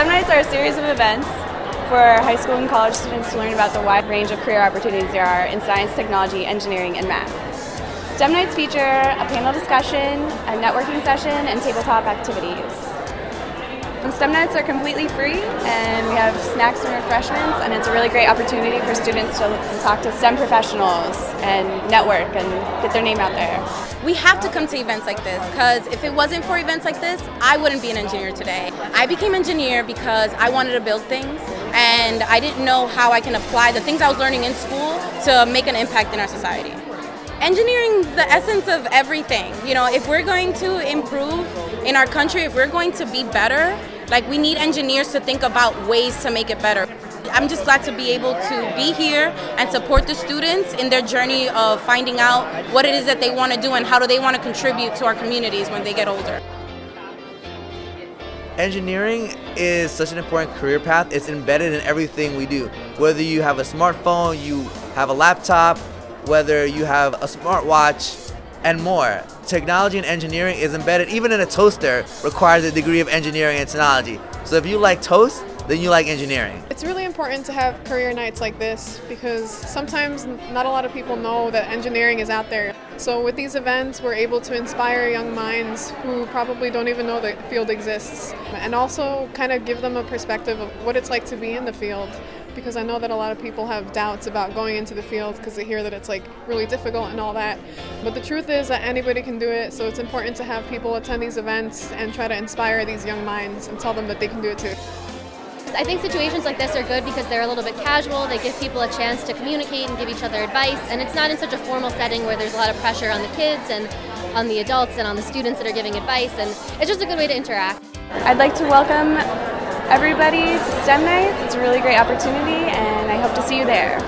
STEM Nights are a series of events for high school and college students to learn about the wide range of career opportunities there are in science, technology, engineering, and math. STEM Nights feature a panel discussion, a networking session, and tabletop activities. And STEM Nights are completely free, and we have snacks and refreshments, and it's a really great opportunity for students to talk to STEM professionals and network and get their name out there. We have to come to events like this because if it wasn't for events like this, I wouldn't be an engineer today. I became an engineer because I wanted to build things and I didn't know how I can apply the things I was learning in school to make an impact in our society. Engineering the essence of everything. You know, if we're going to improve in our country, if we're going to be better, like we need engineers to think about ways to make it better. I'm just glad to be able to be here and support the students in their journey of finding out what it is that they want to do and how do they want to contribute to our communities when they get older. Engineering is such an important career path. It's embedded in everything we do. Whether you have a smartphone, you have a laptop, whether you have a smartwatch, and more. Technology and engineering is embedded even in a toaster requires a degree of engineering and technology. So if you like toast, then you like engineering. It's really important to have career nights like this because sometimes not a lot of people know that engineering is out there. So with these events, we're able to inspire young minds who probably don't even know the field exists and also kind of give them a perspective of what it's like to be in the field because I know that a lot of people have doubts about going into the field because they hear that it's like really difficult and all that. But the truth is that anybody can do it, so it's important to have people attend these events and try to inspire these young minds and tell them that they can do it too. I think situations like this are good because they're a little bit casual, they give people a chance to communicate and give each other advice, and it's not in such a formal setting where there's a lot of pressure on the kids and on the adults and on the students that are giving advice, and it's just a good way to interact. I'd like to welcome everybody to STEM Nights. It's a really great opportunity, and I hope to see you there.